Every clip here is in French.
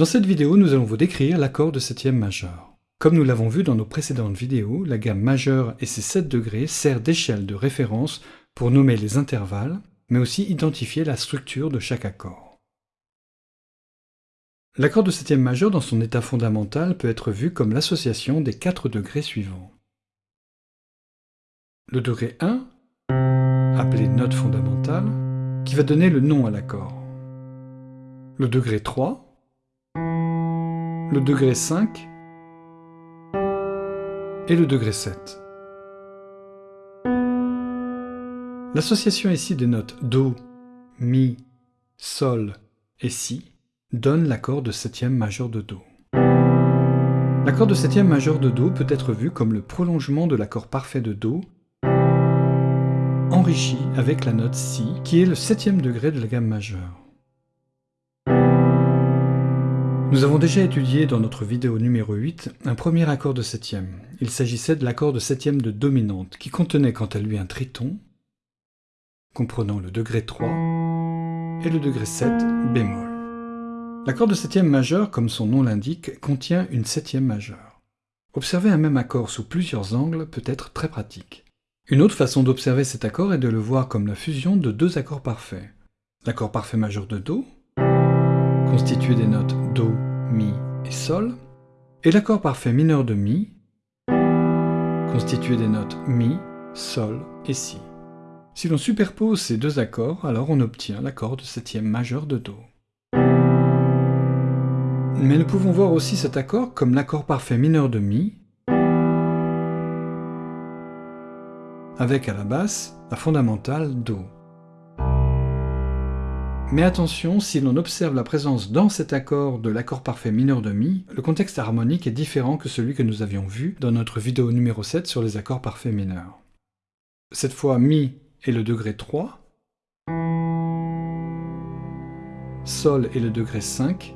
Dans cette vidéo, nous allons vous décrire l'accord de septième majeur. Comme nous l'avons vu dans nos précédentes vidéos, la gamme majeure et ses 7 degrés sert d'échelle de référence pour nommer les intervalles, mais aussi identifier la structure de chaque accord. L'accord de septième majeur dans son état fondamental peut être vu comme l'association des 4 degrés suivants. Le degré 1, appelé note fondamentale, qui va donner le nom à l'accord. Le degré 3, le degré 5 et le degré 7. L'association ici des notes Do, Mi, Sol et Si donne l'accord de septième majeur de Do. L'accord de septième majeur de Do peut être vu comme le prolongement de l'accord parfait de Do enrichi avec la note Si, qui est le septième degré de la gamme majeure. Nous avons déjà étudié dans notre vidéo numéro 8 un premier accord de septième. Il s'agissait de l'accord de septième de dominante, qui contenait quant à lui un triton, comprenant le degré 3 et le degré 7 bémol. L'accord de septième majeur, comme son nom l'indique, contient une septième majeure. Observer un même accord sous plusieurs angles peut être très pratique. Une autre façon d'observer cet accord est de le voir comme la fusion de deux accords parfaits. L'accord parfait majeur de Do, constitué des notes Do, Mi et Sol, et l'accord parfait mineur de Mi, constitué des notes Mi, Sol et Si. Si l'on superpose ces deux accords, alors on obtient l'accord de septième majeur de Do. Mais nous pouvons voir aussi cet accord comme l'accord parfait mineur de Mi, avec à la basse la fondamentale Do. Mais attention, si l'on observe la présence dans cet accord de l'accord parfait mineur de Mi, le contexte harmonique est différent que celui que nous avions vu dans notre vidéo numéro 7 sur les accords parfaits mineurs. Cette fois, Mi est le degré 3, Sol est le degré 5,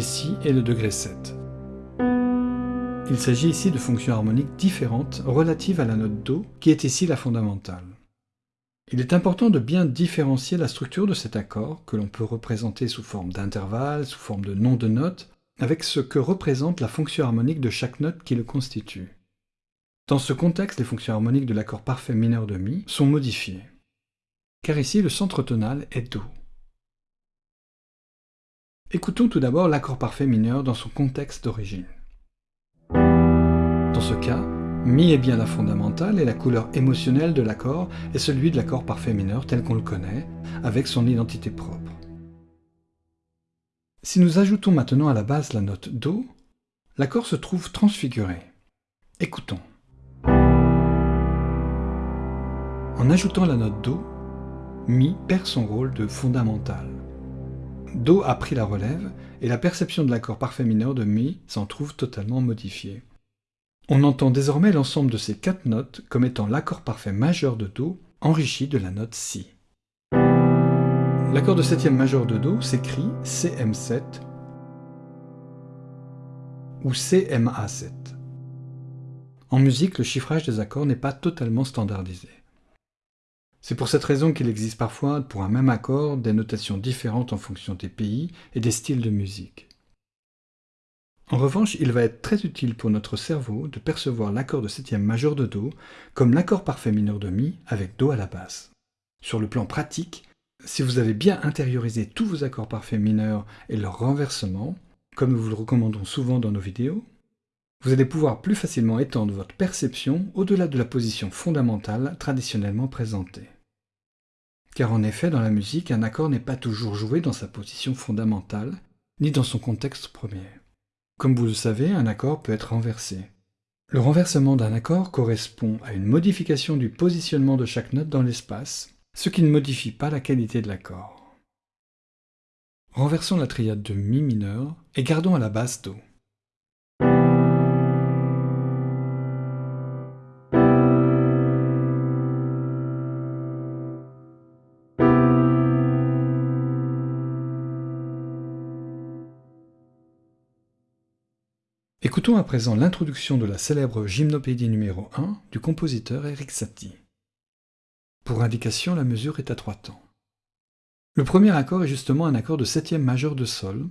Si est le degré 7. Il s'agit ici de fonctions harmoniques différentes relatives à la note Do, qui est ici la fondamentale. Il est important de bien différencier la structure de cet accord, que l'on peut représenter sous forme d'intervalle, sous forme de nom de note, avec ce que représente la fonction harmonique de chaque note qui le constitue. Dans ce contexte, les fonctions harmoniques de l'accord parfait mineur de Mi sont modifiées, car ici le centre tonal est Do. Écoutons tout d'abord l'accord parfait mineur dans son contexte d'origine. Dans ce cas, Mi est bien la fondamentale et la couleur émotionnelle de l'accord est celui de l'accord parfait mineur tel qu'on le connaît, avec son identité propre. Si nous ajoutons maintenant à la base la note Do, l'accord se trouve transfiguré. Écoutons. En ajoutant la note Do, Mi perd son rôle de fondamental. Do a pris la relève et la perception de l'accord parfait mineur de Mi s'en trouve totalement modifiée. On entend désormais l'ensemble de ces quatre notes comme étant l'accord parfait majeur de Do enrichi de la note Si. L'accord de septième majeur de Do s'écrit CM7 ou CMA7. En musique, le chiffrage des accords n'est pas totalement standardisé. C'est pour cette raison qu'il existe parfois, pour un même accord, des notations différentes en fonction des pays et des styles de musique. En revanche, il va être très utile pour notre cerveau de percevoir l'accord de septième majeur de Do comme l'accord parfait mineur de Mi avec Do à la basse. Sur le plan pratique, si vous avez bien intériorisé tous vos accords parfaits mineurs et leur renversement, comme nous vous le recommandons souvent dans nos vidéos, vous allez pouvoir plus facilement étendre votre perception au-delà de la position fondamentale traditionnellement présentée. Car en effet, dans la musique, un accord n'est pas toujours joué dans sa position fondamentale, ni dans son contexte premier. Comme vous le savez, un accord peut être renversé. Le renversement d'un accord correspond à une modification du positionnement de chaque note dans l'espace, ce qui ne modifie pas la qualité de l'accord. Renversons la triade de Mi mineur et gardons à la basse Do. Écoutons à présent l'introduction de la célèbre gymnopédie numéro 1 du compositeur Eric Satie. Pour indication, la mesure est à trois temps. Le premier accord est justement un accord de septième majeur de Sol,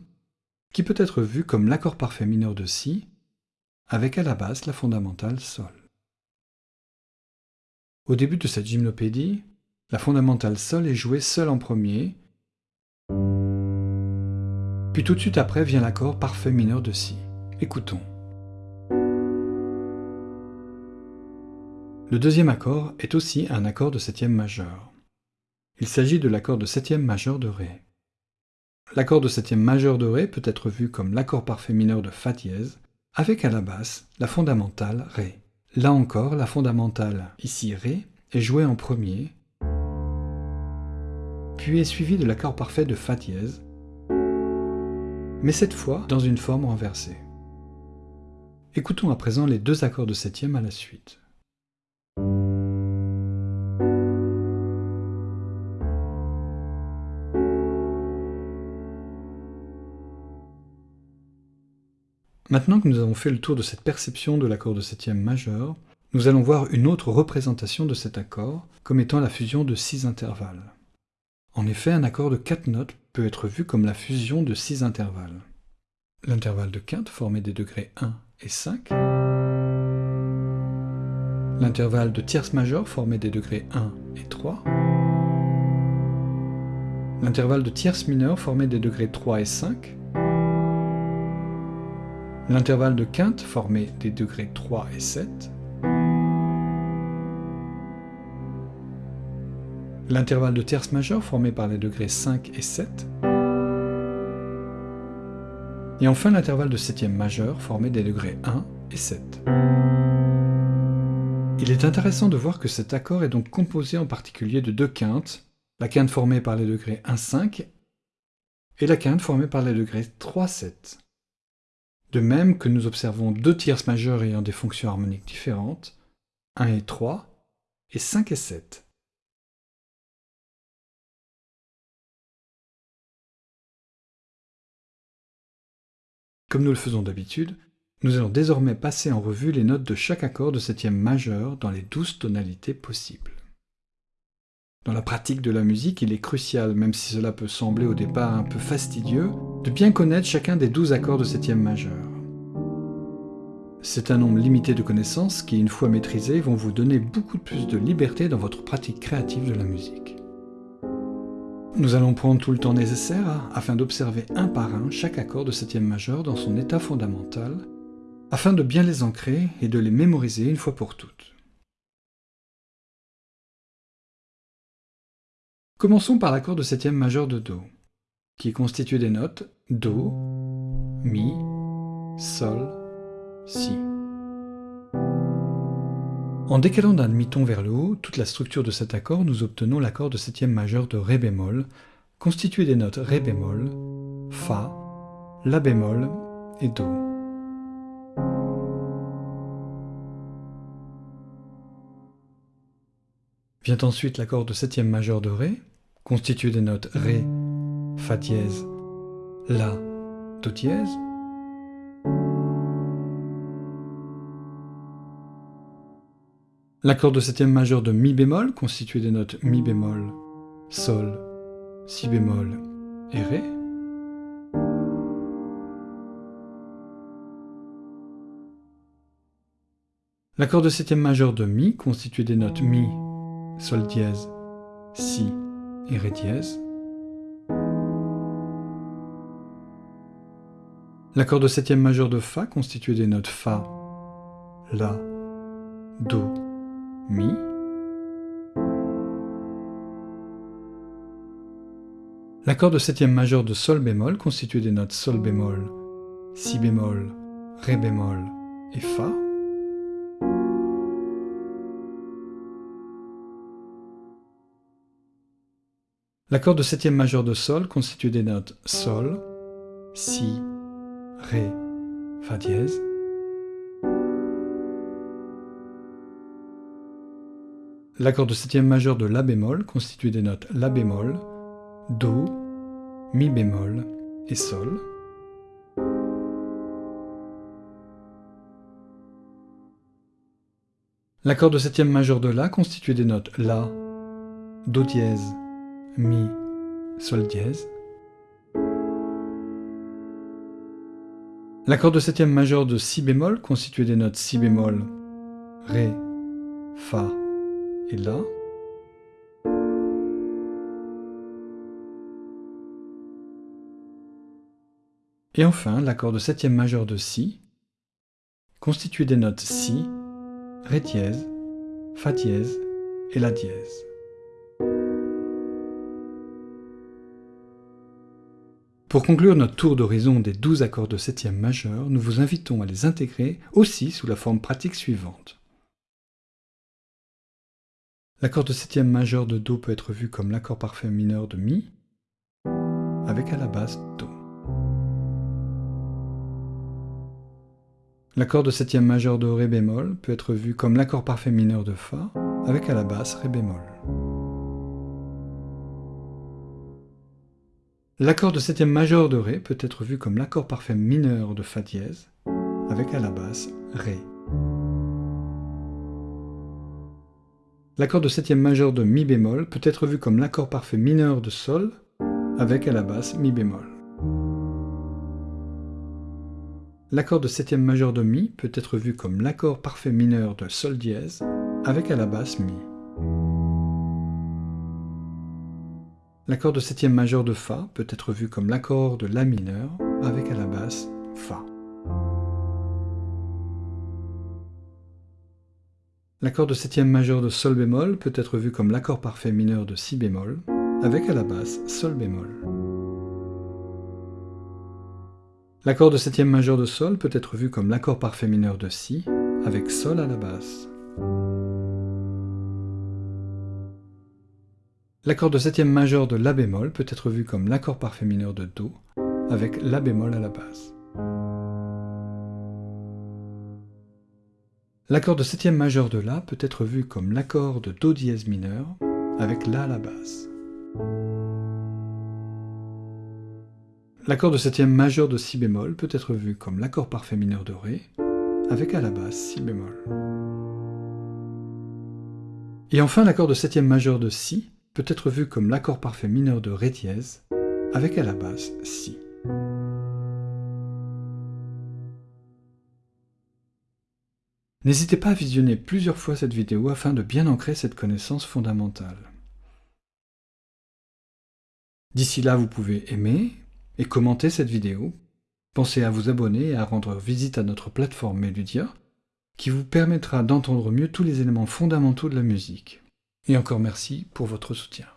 qui peut être vu comme l'accord parfait mineur de Si, avec à la basse la fondamentale Sol. Au début de cette gymnopédie, la fondamentale Sol est jouée seule en premier, puis tout de suite après vient l'accord parfait mineur de Si. Écoutons. Le deuxième accord est aussi un accord de septième majeur. Il s'agit de l'accord de septième majeur de Ré. L'accord de septième majeur de Ré peut être vu comme l'accord parfait mineur de Fa dièse, avec à la basse la fondamentale Ré. Là encore, la fondamentale, ici Ré, est jouée en premier, puis est suivie de l'accord parfait de Fa dièse, mais cette fois dans une forme renversée. Écoutons à présent les deux accords de septième à la suite. Maintenant que nous avons fait le tour de cette perception de l'accord de septième majeur, nous allons voir une autre représentation de cet accord comme étant la fusion de six intervalles. En effet, un accord de quatre notes peut être vu comme la fusion de six intervalles. L'intervalle de quinte formé des degrés 1 et 5, l'intervalle de tierce majeure formé des degrés 1 et 3, l'intervalle de tierce mineure formé des degrés 3 et 5, L'intervalle de quinte formé des degrés 3 et 7. L'intervalle de tierce majeure formé par les degrés 5 et 7. Et enfin l'intervalle de septième majeure formé des degrés 1 et 7. Il est intéressant de voir que cet accord est donc composé en particulier de deux quintes, la quinte formée par les degrés 1-5 et la quinte formée par les degrés 3-7. De même que nous observons deux tierces majeures ayant des fonctions harmoniques différentes, 1 et 3, et 5 et 7. Comme nous le faisons d'habitude, nous allons désormais passer en revue les notes de chaque accord de septième majeur dans les douze tonalités possibles. Dans la pratique de la musique, il est crucial, même si cela peut sembler au départ un peu fastidieux, de bien connaître chacun des douze accords de septième majeur. C'est un nombre limité de connaissances qui, une fois maîtrisées, vont vous donner beaucoup plus de liberté dans votre pratique créative de la musique. Nous allons prendre tout le temps nécessaire afin d'observer un par un chaque accord de septième majeur dans son état fondamental, afin de bien les ancrer et de les mémoriser une fois pour toutes. Commençons par l'accord de septième majeur de Do qui est constitué des notes Do, Mi, Sol, Si. En décalant d'un demi-ton vers le haut toute la structure de cet accord, nous obtenons l'accord de septième majeur de Ré bémol, constitué des notes Ré bémol, Fa, La bémol et Do. Vient ensuite l'accord de septième majeur de Ré, constitué des notes Ré, Fa dièse, La, Do dièse. L'accord de septième majeur de Mi bémol, constitué des notes Mi bémol, Sol, Si bémol et Ré. L'accord de septième majeur de Mi, constitué des notes Mi, Sol dièse, Si et Ré dièse. L'accord de septième majeur de Fa constitué des notes Fa, La, Do, Mi. L'accord de septième majeur de Sol bémol constitué des notes Sol bémol, Si bémol, Ré bémol et Fa. L'accord de septième majeur de Sol constitue des notes Sol, Si, Ré, Fa dièse. L'accord de septième majeur de La bémol constitue des notes La bémol, Do, Mi bémol et Sol. L'accord de septième majeur de La constitue des notes La, Do dièse, Mi, Sol dièse. L'accord de septième majeur de Si bémol constitué des notes Si bémol, Ré, Fa et La. Et enfin, l'accord de septième majeur de Si, constitué des notes Si, Ré dièse, Fa dièse et La dièse. Pour conclure notre tour d'horizon des douze accords de septième majeur, nous vous invitons à les intégrer aussi sous la forme pratique suivante. L'accord de septième majeur de Do peut être vu comme l'accord parfait mineur de Mi, avec à la base Do. L'accord de septième majeur de Ré bémol peut être vu comme l'accord parfait mineur de Fa, avec à la basse Ré bémol. L'accord de septième majeur de Ré peut être vu comme l'accord parfait mineur de Fa dièse, avec à la basse Ré. L'accord de septième majeur de Mi bémol peut être vu comme l'accord parfait mineur de Sol, avec à la basse Mi bémol. L'accord de septième majeur de Mi peut être vu comme l'accord parfait mineur de Sol dièse, avec à la basse Mi. L'accord de septième majeur de Fa peut être vu comme l'accord de La mineur, avec à la basse Fa. L'accord de septième majeur de Sol bémol peut être vu comme l'accord parfait mineur de Si bémol, avec à la basse Sol bémol. L'accord de septième majeur de Sol peut être vu comme l'accord parfait mineur de Si, avec Sol à la basse. L'accord de septième majeur de La bémol peut être vu comme l'accord parfait mineur de Do, avec La bémol à la basse. L'accord de septième majeur de La peut être vu comme l'accord de Do dièse mineur, avec La à la basse. L'accord de septième majeur de Si bémol peut être vu comme l'accord parfait mineur de Ré, avec à la basse Si bémol. Et enfin, l'accord de septième majeur de Si peut être vu comme l'accord parfait mineur de Ré dièse, avec à la basse Si. N'hésitez pas à visionner plusieurs fois cette vidéo afin de bien ancrer cette connaissance fondamentale. D'ici là, vous pouvez aimer, et commentez cette vidéo. Pensez à vous abonner et à rendre visite à notre plateforme Meludia, qui vous permettra d'entendre mieux tous les éléments fondamentaux de la musique. Et encore merci pour votre soutien.